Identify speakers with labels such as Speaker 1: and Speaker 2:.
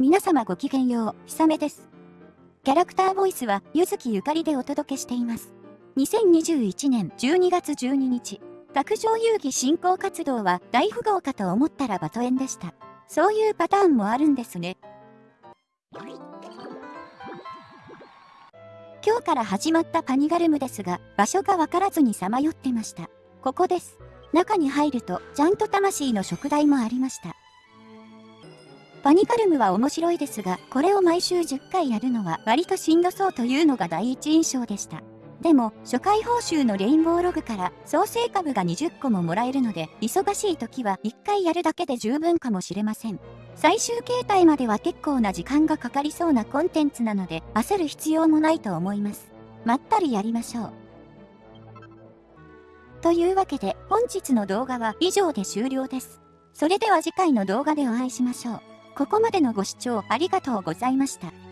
Speaker 1: 皆様ごきげんよう、ひさめです。キャラクターボイスは、ゆずきゆかりでお届けしています。2021年12月12日、卓上遊戯振興活動は大富豪かと思ったらバトエンでした。そういうパターンもあるんですね。今日から始まったパニガルムですが、場所がわからずにさまよってました。ここです。中に入ると、ちゃんと魂の食材もありました。パニカルムは面白いですが、これを毎週10回やるのは割としんどそうというのが第一印象でした。でも、初回報酬のレインボーログから創生株が20個ももらえるので、忙しい時は1回やるだけで十分かもしれません。最終形態までは結構な時間がかかりそうなコンテンツなので、焦る必要もないと思います。まったりやりましょう。というわけで、本日の動画は以上で終了です。それでは次回の動画でお会いしましょう。ここまでのご視聴ありがとうございました。